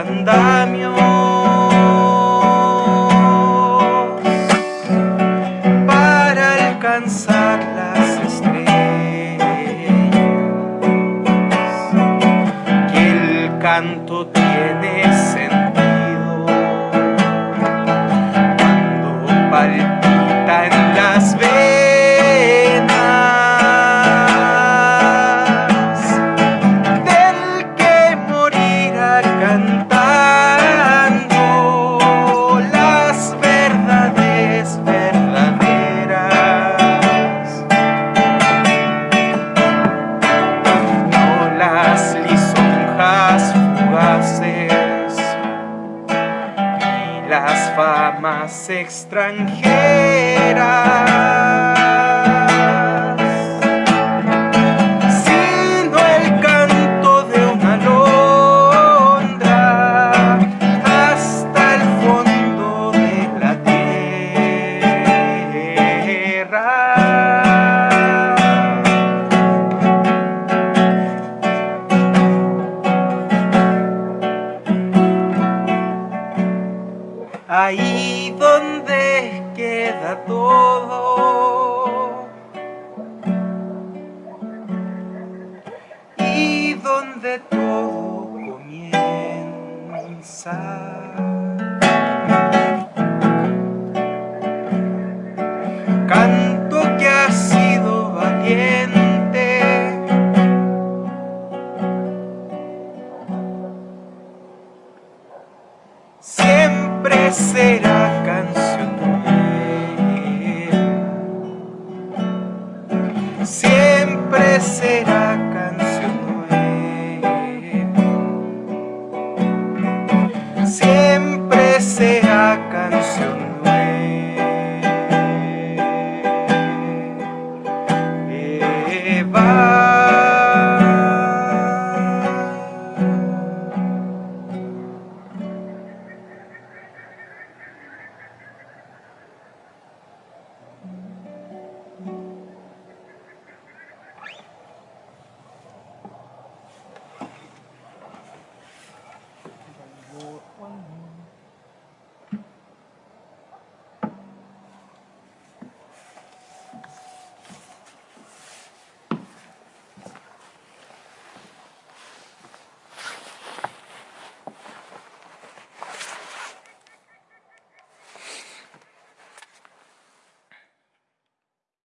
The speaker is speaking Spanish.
andamios para alcanzar las estrellas. Que el canto extranjeras. para todo. Y donde todo comienza. Canto que ha sido valiente. Siempre será. siempre sé.